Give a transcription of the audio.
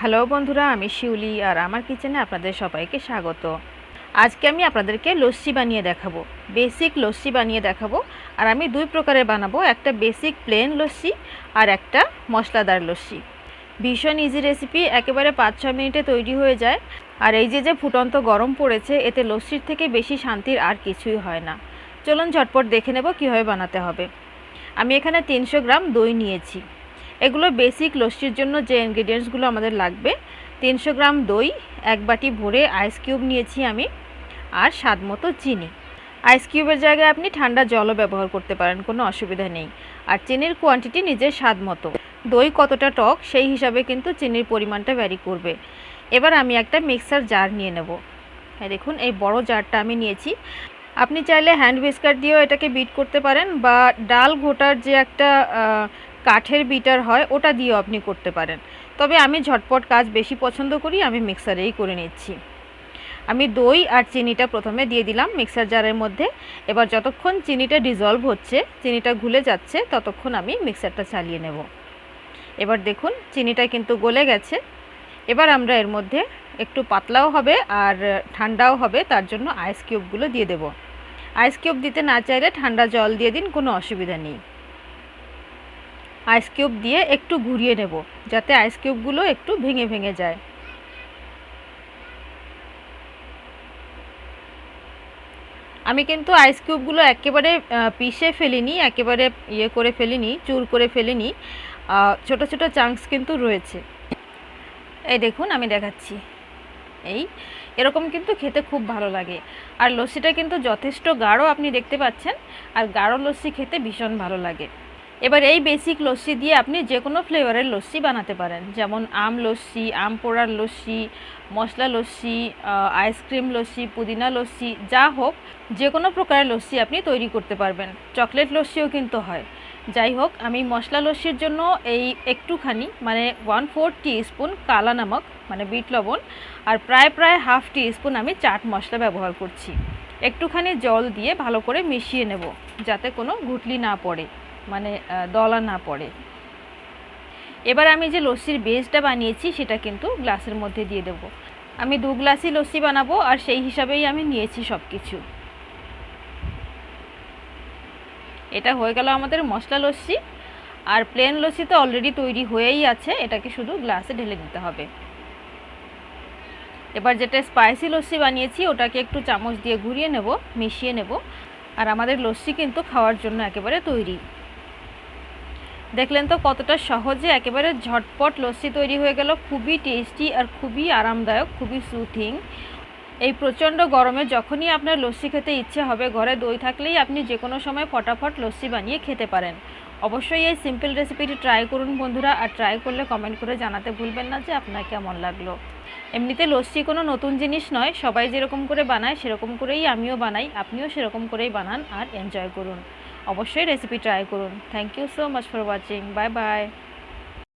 Hello বন্ধুরা, আমি শিউলি আর আমার কিচেনে আপনাদের সবাইকে স্বাগত। আজকে আমি আপনাদেরকে লস্যি বানিয়ে দেখাবো। বেসিক লস্যি বানিয়ে দেখাবো আর আমি দুই প্রকারের বানাবো, একটা বেসিক প্লেন লস্যি আর একটা মশলাদার লস্যি। ভীষণ ইজি রেসিপি একেবারে পাঁচ ছ মিনিটে তৈরি হয়ে যায়। আর এই যে যে ফুটন্ত গরম পড়েছে, এতে লস্যির থেকে বেশি শান্তির আর কিছুই হয় না। চলুন ঝটপট দেখে নেব কীভাবে বানাতে হবে। আমি এখানে তিনশো গ্রাম দই নিয়েছি। এগুলো বেসিক লস্যির জন্য যে ইনগ্রিডিয়েন্টসগুলো আমাদের লাগবে, তিনশো গ্রাম দই, এক বাটি ভরে আইস কিউব নিয়েছি আমি, আর স্বাদ মতো চিনি। আইস কিউবের জায়গায় আপনি ঠান্ডা জলও ব্যবহার করতে পারেন, কোনো অসুবিধা নেই। আর চিনির কোয়ান্টিটি নিজের স্বাদ মতো। দই কতটা টক, সেই হিসাবে কিন্তু চিনির পরিমাণটা ভ্যারি করবে। এবার আমি একটা মিক্সার জার নিয়ে নেব। হ্যাঁ দেখুন, এই বড় জারটা আমি নিয়েছি। আপনি চাইলে হ্যান্ড হুইস্কার দিয়েও এটাকে বিট করতে পারেন, বা ডাল ঘোটার যে একটা কাঠের বিটার হয়, ওটা দিয়েও আপনি করতে পারেন। তবে আমি ঝটপট কাজ বেশি পছন্দ করি, আমি মিক্সারেই করে নিচ্ছি। আমি দই আর চিনিটা প্রথমে দিয়ে দিলাম মিক্সার জারের মধ্যে। এবার যতক্ষণ চিনিটা ডিজলভ হচ্ছে, চিনিটা ঘুলে যাচ্ছে, ততক্ষণ আমি মিক্সারটা চালিয়ে নেব। এবার দেখুন, চিনিটা কিন্তু গলে গেছে। এবার আমরা এর মধ্যে একটু পাতলাও হবে আর ঠান্ডাও হবে, তার জন্য আইস কিউবগুলো দিয়ে দেব। আইস কিউব দিতে না চাইলে ঠান্ডা জল দিয়ে দিন, কোনো অসুবিধা নেই। আইস কিউব দিয়ে একটু ঘুরিয়ে নেব, যাতে আইস কিউবগুলো একটু ভেঙে ভেঙে যায়। আমি কিন্তু আইস কিউবগুলো একেবারে পিষে ফেলিনি, একেবারে ইয়ে করে ফেলিনি, চুর করে ফেলিনি। ছোট ছোট চাংস কিন্তু রয়েছে। এই দেখুন, আমি দেখাচ্ছি। এই, এরকম কিন্তু খেতে খুব ভালো লাগে। আর লস্যিটা কিন্তু যথেষ্ট গাঢ়, আপনি দেখতে পাচ্ছেন। আর গাঢ় লস্যি খেতে ভীষণ ভালো লাগে। এবার এই বেসিক লস্যি দিয়ে আপনি যে কোনো ফ্লেভারের লস্যি বানাতে পারেন। যেমন আম লস্যি, আম পোড়ার লস্যি, মশলা লস্যি আইসক্রিম লস্যি, পুদিনা লস্যি, যা হোক যে কোনো প্রকারের লস্যি আপনি তৈরি করতে পারবেন। চকলেট লস্যিও কিন্তু হয়। যাই হোক, আমি মশলা লস্যির জন্য এই একটুখানি মানে ওয়ান ফোর স্পুন কালা নামক মানে বিট লবণ, আর প্রায় প্রায় হাফ টি স্পুন আমি চাট মশলা ব্যবহার করছি। একটুখানি জল দিয়ে ভালো করে মিশিয়ে নেব, যাতে কোনো গুটলি না পড়ে। মানে দলা না পড়ে। এবার আমি যে লস্যির বেসটা বানিয়েছি, সেটা কিন্তু গ্লাসের মধ্যে দিয়ে দেব। আমি দু গ্লাসই লস্যি বানাবো, আর সেই হিসাবেই আমি নিয়েছি সব কিছু এটা হয়ে গেল আমাদের মশলা লস্যি। আর প্লেন লস্যি তো অলরেডি তৈরি হয়েই আছে, এটাকে শুধু গ্লাসে ঢেলে দিতে হবে। এবার যেটা স্পাইসি লস্যি বানিয়েছি, ওটাকে একটু চামচ দিয়ে ঘুরিয়ে নেব, মিশিয়ে নেব। আর আমাদের লস্যি কিন্তু খাওয়ার জন্য একেবারে তৈরি। দেখলেন তো কতটা সহজে একেবারে ঝটপট লস্যি তৈরি হয়ে গেল। খুবই টেস্টি আর খুবই আরামদায়ক, খুবই সুথিং এই প্রচণ্ড গরমে যখনই আপনার লস্যি খেতে ইচ্ছে হবে, ঘরে দই থাকলেই আপনি যে কোনো সময় ফটাফট লস্যি বানিয়ে খেতে পারেন। অবশ্যই এই সিম্পল রেসিপিটি ট্রাই করুন বন্ধুরা, আর ট্রাই করলে কমেন্ট করে জানাতে ভুলবেন না যে আপনার কেমন লাগল। এমনিতে লস্যি কোনো নতুন জিনিস নয়, সবাই যেরকম করে বানায় সেরকম করেই আমিও বানাই, আপনিও সেরকম করেই বানান আর এনজয় করুন। অবশ্যই রেসিপি ট্রাই করুন। Thank you so much for watching bye bye